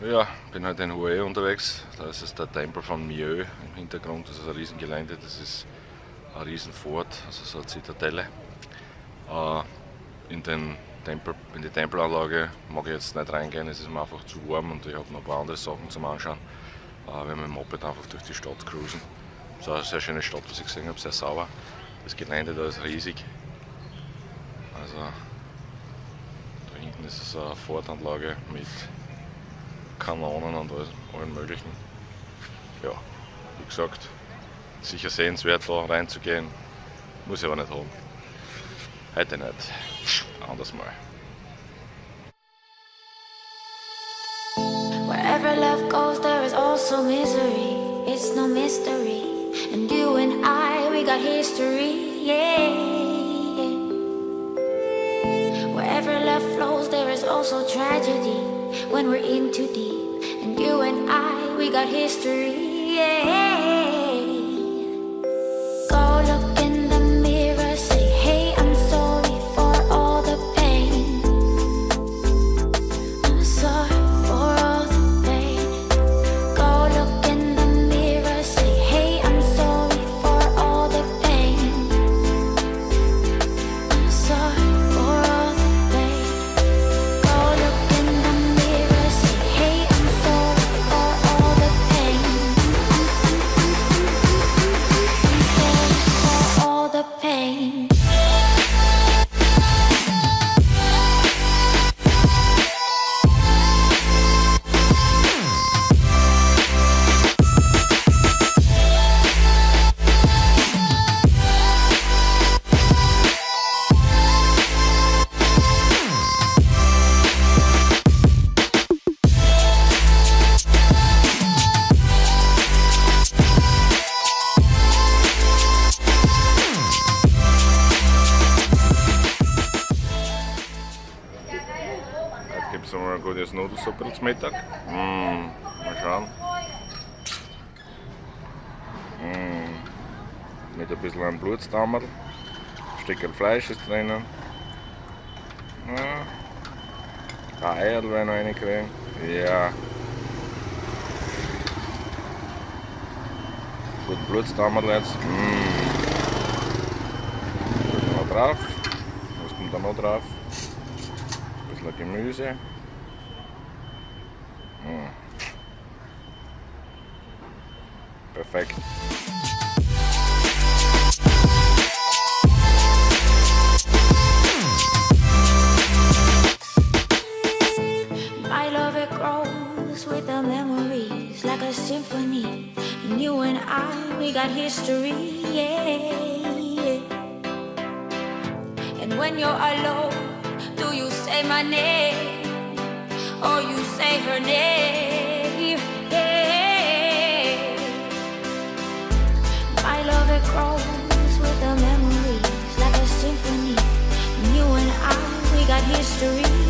Ja, bin halt in Hue unterwegs. Da ist es der Tempel von Mieux im Hintergrund. Das ist ein Riesengelände. Das ist ein Riesenfort, also so eine Zitadelle. Äh, in, den Tempel, in die Tempelanlage mag ich jetzt nicht reingehen, es ist mir einfach zu warm und ich habe noch ein paar andere Sachen zum Anschauen. Äh, wir haben mit dem Moped einfach durch die Stadt cruisen. Es ist eine sehr schöne Stadt, was ich gesehen habe, sehr sauber. Das Gelände da ist riesig. Also da hinten ist es eine Fortanlage mit Kanonen und allen möglichen. Ja, wie gesagt, sicher sehenswert da reinzugehen, muss ich aber nicht haben. Heute nicht, anders mal. Wherever love goes there is also misery, it's no mystery And you and I, we got history, yeah Wherever love flows there is also tragedy when we're in too deep. And you and I, we got history, yeah gutes Nudelsuppe zum Mittag. Mm, mal schauen. Mm, mit ein bisschen einem Blutstammerl. Ein Stück Fleisch ist drinnen. Ja. Ein Eier werden noch reinkriegen. Ja. Gut Blutstammerl jetzt. Mm. noch drauf. Was kommt da noch drauf? Ein bisschen Gemüse. Mm. Perfekt. My love it grows with the memories like a symphony. And you and I, we got history, yeah. And when you're alone, do you say my name? or you say her name. Yeah. My love it grows with the memories like a symphony. And you and I, we got history.